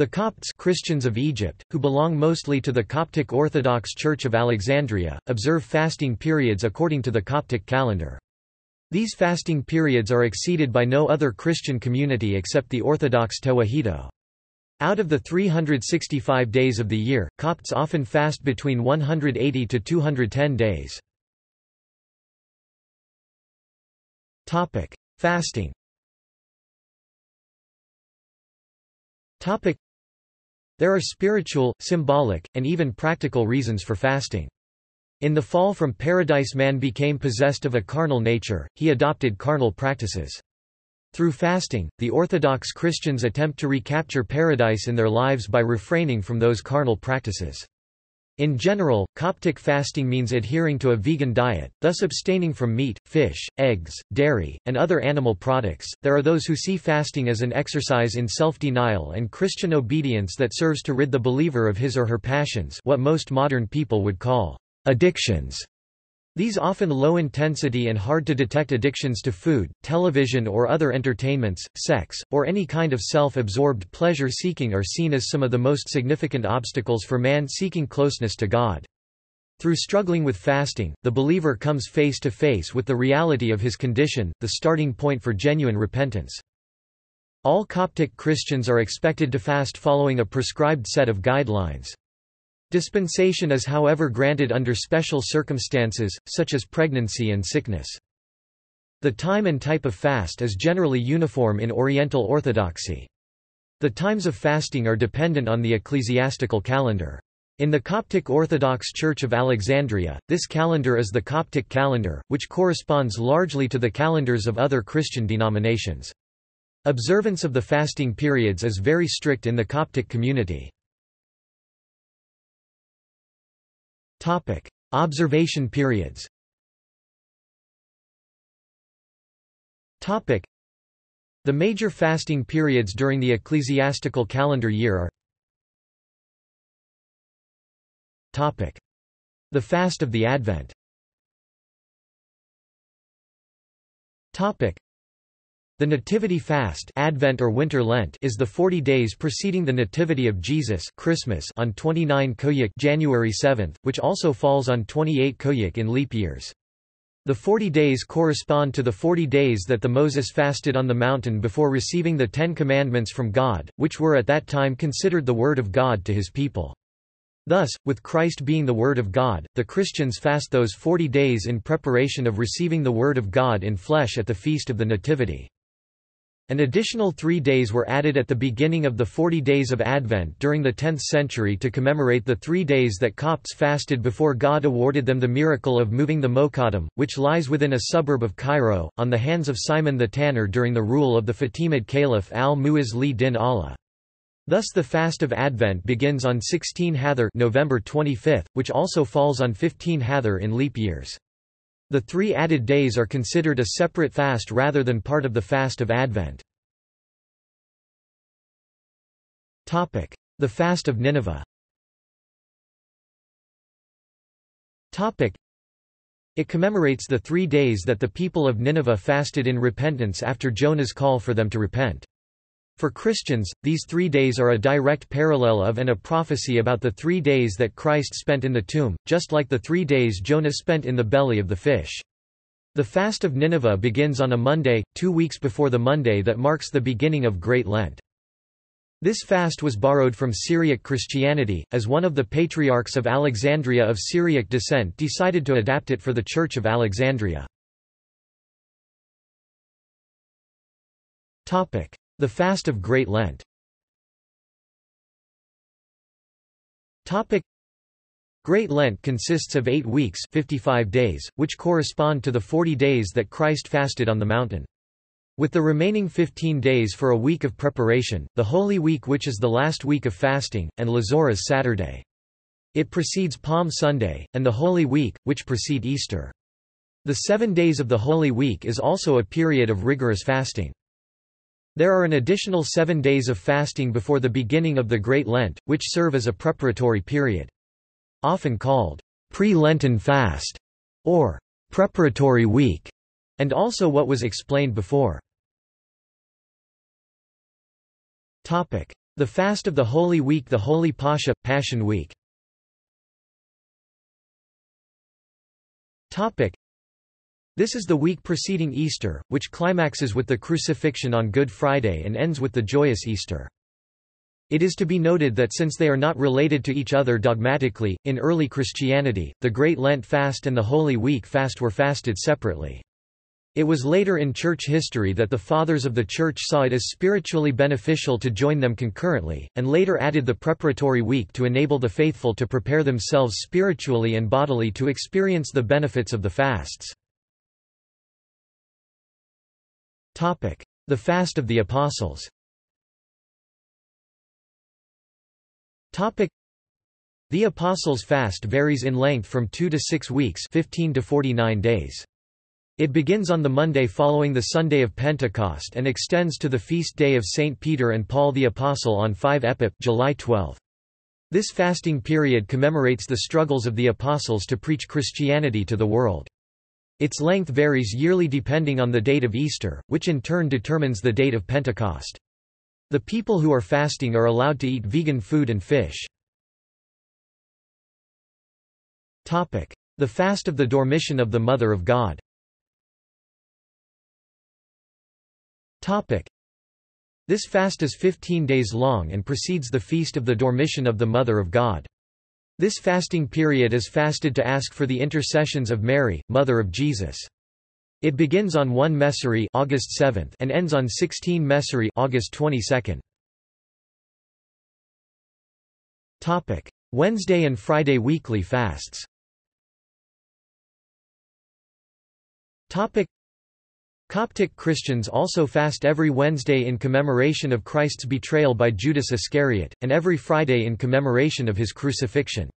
The Copts Christians of Egypt, who belong mostly to the Coptic Orthodox Church of Alexandria, observe fasting periods according to the Coptic calendar. These fasting periods are exceeded by no other Christian community except the Orthodox Tewahedo. Out of the 365 days of the year, Copts often fast between 180 to 210 days. Fasting there are spiritual, symbolic, and even practical reasons for fasting. In the fall from paradise man became possessed of a carnal nature, he adopted carnal practices. Through fasting, the Orthodox Christians attempt to recapture paradise in their lives by refraining from those carnal practices. In general, Coptic fasting means adhering to a vegan diet, thus abstaining from meat, fish, eggs, dairy, and other animal products. There are those who see fasting as an exercise in self-denial and Christian obedience that serves to rid the believer of his or her passions, what most modern people would call addictions. These often low-intensity and hard-to-detect addictions to food, television or other entertainments, sex, or any kind of self-absorbed pleasure-seeking are seen as some of the most significant obstacles for man seeking closeness to God. Through struggling with fasting, the believer comes face to face with the reality of his condition, the starting point for genuine repentance. All Coptic Christians are expected to fast following a prescribed set of guidelines. Dispensation is however granted under special circumstances, such as pregnancy and sickness. The time and type of fast is generally uniform in Oriental Orthodoxy. The times of fasting are dependent on the ecclesiastical calendar. In the Coptic Orthodox Church of Alexandria, this calendar is the Coptic calendar, which corresponds largely to the calendars of other Christian denominations. Observance of the fasting periods is very strict in the Coptic community. Topic: Observation periods. Topic: The major fasting periods during the ecclesiastical calendar year are Topic: The fast of the Advent. Topic: the Nativity Fast Advent or Winter Lent is the 40 days preceding the Nativity of Jesus Christmas on 29 Koiak January 7, which also falls on 28 Koiak in leap years. The 40 days correspond to the 40 days that the Moses fasted on the mountain before receiving the Ten Commandments from God, which were at that time considered the Word of God to his people. Thus, with Christ being the Word of God, the Christians fast those 40 days in preparation of receiving the Word of God in flesh at the Feast of the Nativity. An additional three days were added at the beginning of the Forty Days of Advent during the 10th century to commemorate the three days that Copts fasted before God awarded them the miracle of moving the Mokattam, which lies within a suburb of Cairo, on the hands of Simon the Tanner during the rule of the Fatimid Caliph al-Mu'izz li-din Allah. Thus the fast of Advent begins on 16 Hathor November 25, which also falls on 15 Hathor in leap years. The three added days are considered a separate fast rather than part of the fast of Advent. The Fast of Nineveh It commemorates the three days that the people of Nineveh fasted in repentance after Jonah's call for them to repent. For Christians, these three days are a direct parallel of and a prophecy about the three days that Christ spent in the tomb, just like the three days Jonah spent in the belly of the fish. The Fast of Nineveh begins on a Monday, two weeks before the Monday that marks the beginning of Great Lent. This fast was borrowed from Syriac Christianity, as one of the patriarchs of Alexandria of Syriac descent decided to adapt it for the Church of Alexandria. The Fast of Great Lent Great Lent consists of eight weeks 55 days, which correspond to the 40 days that Christ fasted on the mountain. With the remaining 15 days for a week of preparation, the Holy Week which is the last week of fasting, and Lazarus Saturday. It precedes Palm Sunday, and the Holy Week, which precede Easter. The seven days of the Holy Week is also a period of rigorous fasting. There are an additional seven days of fasting before the beginning of the Great Lent, which serve as a preparatory period. Often called pre-Lenten fast or preparatory week, and also what was explained before. The fast of the Holy Week The Holy Pascha, Passion Week This is the week preceding Easter, which climaxes with the crucifixion on Good Friday and ends with the joyous Easter. It is to be noted that since they are not related to each other dogmatically, in early Christianity, the Great Lent fast and the Holy Week fast were fasted separately. It was later in church history that the Fathers of the Church saw it as spiritually beneficial to join them concurrently, and later added the preparatory week to enable the faithful to prepare themselves spiritually and bodily to experience the benefits of the fasts. The Fast of the Apostles The Apostles' fast varies in length from 2 to 6 weeks 15 to 49 days. It begins on the Monday following the Sunday of Pentecost and extends to the feast day of St. Peter and Paul the Apostle on 5 Epip July 12. This fasting period commemorates the struggles of the Apostles to preach Christianity to the world. Its length varies yearly depending on the date of Easter, which in turn determines the date of Pentecost. The people who are fasting are allowed to eat vegan food and fish. The fast of the Dormition of the Mother of God This fast is 15 days long and precedes the feast of the Dormition of the Mother of God. This fasting period is fasted to ask for the intercessions of Mary, Mother of Jesus. It begins on 1 Mesori August 7 and ends on 16 Mesori August 22. Topic: Wednesday and Friday weekly fasts. Topic: Coptic Christians also fast every Wednesday in commemoration of Christ's betrayal by Judas Iscariot, and every Friday in commemoration of his crucifixion.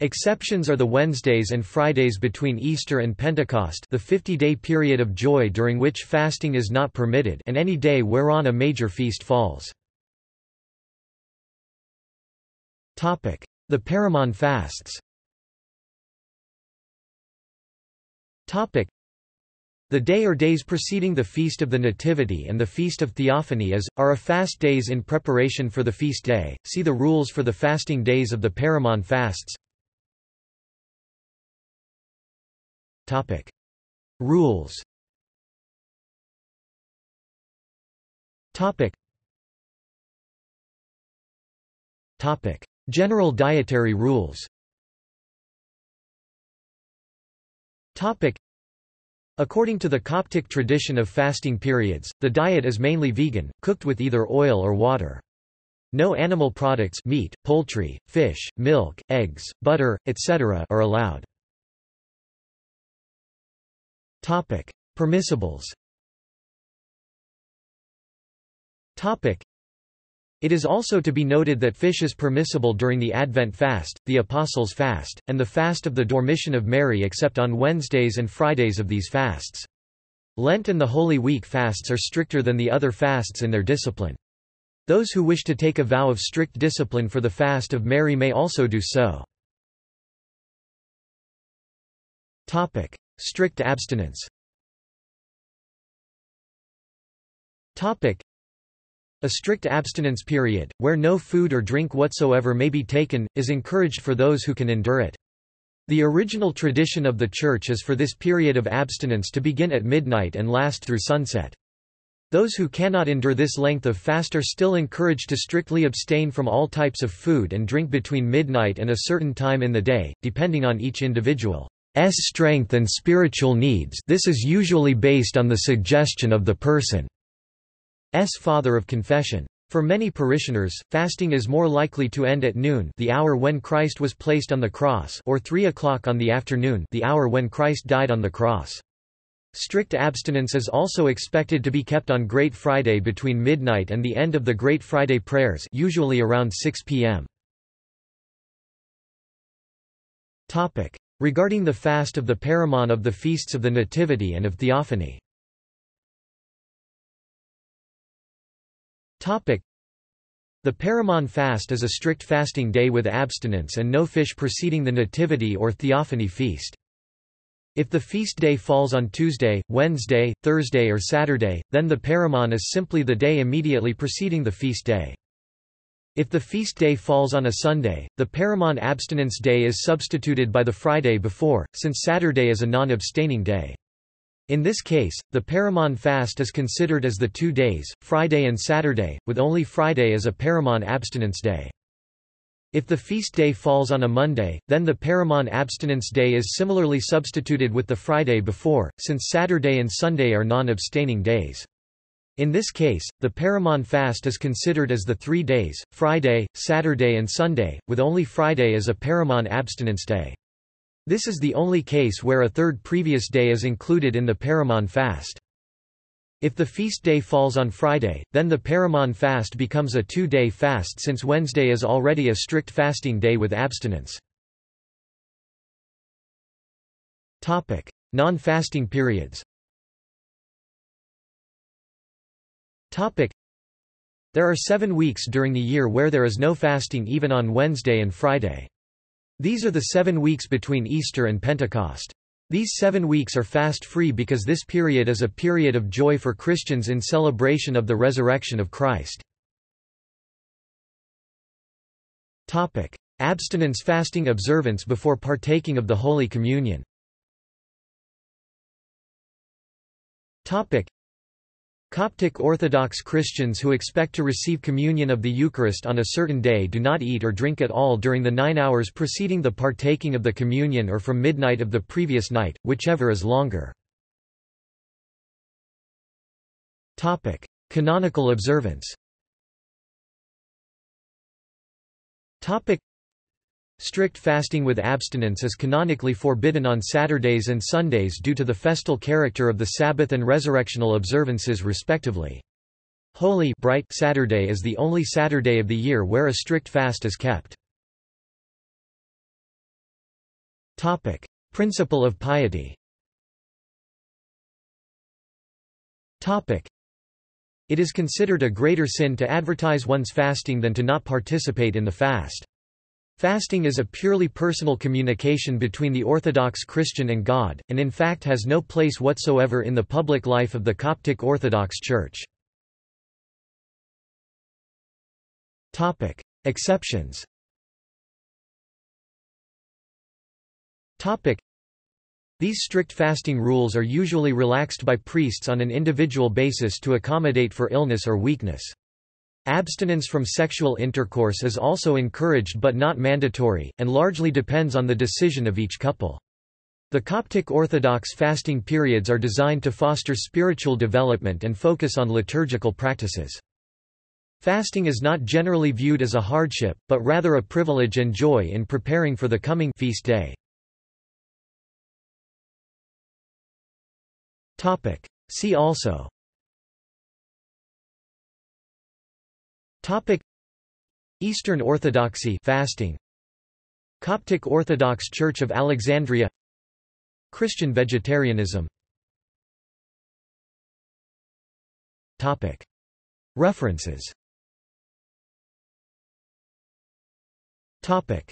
Exceptions are the Wednesdays and Fridays between Easter and Pentecost the 50-day period of joy during which fasting is not permitted and any day whereon a major feast falls. The Paramon fasts the day or days preceding the Feast of the Nativity and the Feast of Theophany is, are a fast days in preparation for the feast day. See the rules for the fasting days of the Paramon fasts. Topic. Rules Topic. Topic. General dietary rules Topic. According to the Coptic tradition of fasting periods, the diet is mainly vegan, cooked with either oil or water. No animal products meat, poultry, fish, milk, eggs, butter, etc. are allowed. Topic: Permissibles. Topic: It is also to be noted that fish is permissible during the Advent fast, the Apostles' fast, and the fast of the Dormition of Mary except on Wednesdays and Fridays of these fasts. Lent and the Holy Week fasts are stricter than the other fasts in their discipline. Those who wish to take a vow of strict discipline for the fast of Mary may also do so. Topic: Strict abstinence a strict abstinence period, where no food or drink whatsoever may be taken, is encouraged for those who can endure it. The original tradition of the Church is for this period of abstinence to begin at midnight and last through sunset. Those who cannot endure this length of fast are still encouraged to strictly abstain from all types of food and drink between midnight and a certain time in the day, depending on each individual's strength and spiritual needs this is usually based on the suggestion of the person's father of confession. For many parishioners, fasting is more likely to end at noon the hour when Christ was placed on the cross or 3 o'clock on the afternoon the hour when Christ died on the cross. Strict abstinence is also expected to be kept on Great Friday between midnight and the end of the Great Friday prayers usually around 6 p.m. Regarding the fast of the Paramon of the feasts of the Nativity and of Theophany. The Paramon fast is a strict fasting day with abstinence and no fish preceding the Nativity or Theophany feast. If the feast day falls on Tuesday, Wednesday, Thursday or Saturday, then the Paramon is simply the day immediately preceding the feast day. If the feast day falls on a Sunday, the Paramon abstinence day is substituted by the Friday before, since Saturday is a non-abstaining day. In this case, the Paramon fast is considered as the two days, Friday and Saturday, with only Friday as a Paramon abstinence day. If the feast day falls on a Monday, then the Paramon abstinence day is similarly substituted with the Friday before, since Saturday and Sunday are non-abstaining days. In this case, the Paramon fast is considered as the three days, Friday, Saturday and Sunday, with only Friday as a Paramon abstinence day. This is the only case where a third previous day is included in the Paramon fast. If the feast day falls on Friday, then the Paramon fast becomes a two-day fast since Wednesday is already a strict fasting day with abstinence. Non-fasting periods There are seven weeks during the year where there is no fasting even on Wednesday and Friday. These are the seven weeks between Easter and Pentecost. These seven weeks are fast-free because this period is a period of joy for Christians in celebration of the resurrection of Christ. Topic. Abstinence fasting observance before partaking of the Holy Communion Coptic Orthodox Christians who expect to receive communion of the Eucharist on a certain day do not eat or drink at all during the nine hours preceding the partaking of the communion or from midnight of the previous night, whichever is longer. Canonical observance Strict fasting with abstinence is canonically forbidden on Saturdays and Sundays due to the festal character of the Sabbath and resurrectional observances respectively. Holy bright Saturday is the only Saturday of the year where a strict fast is kept. Topic: Principle of piety. Topic: It is considered a greater sin to advertise one's fasting than to not participate in the fast. Fasting is a purely personal communication between the Orthodox Christian and God, and in fact has no place whatsoever in the public life of the Coptic Orthodox Church. Exceptions These strict fasting rules are usually relaxed by priests on an individual basis to accommodate for illness or weakness. Abstinence from sexual intercourse is also encouraged but not mandatory, and largely depends on the decision of each couple. The Coptic Orthodox fasting periods are designed to foster spiritual development and focus on liturgical practices. Fasting is not generally viewed as a hardship, but rather a privilege and joy in preparing for the coming feast day. See also Topic. Eastern Orthodoxy fasting. Coptic Orthodox Church of Alexandria. Christian vegetarianism. Topic. References. Topic